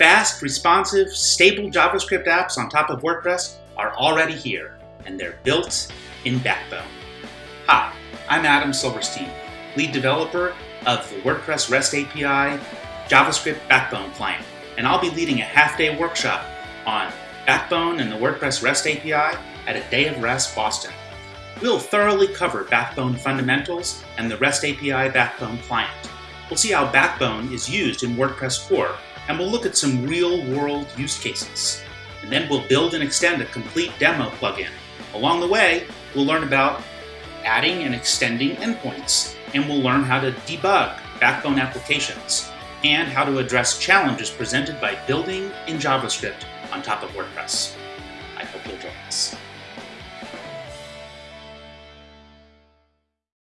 Fast, responsive, stable JavaScript apps on top of WordPress are already here, and they're built in Backbone. Hi, I'm Adam Silverstein, lead developer of the WordPress REST API JavaScript Backbone client, and I'll be leading a half-day workshop on Backbone and the WordPress REST API at a Day of Rest Boston. We'll thoroughly cover Backbone fundamentals and the REST API Backbone client. We'll see how Backbone is used in WordPress core, and we'll look at some real-world use cases. And then we'll build and extend a complete demo plugin. Along the way, we'll learn about adding and extending endpoints, and we'll learn how to debug Backbone applications, and how to address challenges presented by building in JavaScript on top of WordPress.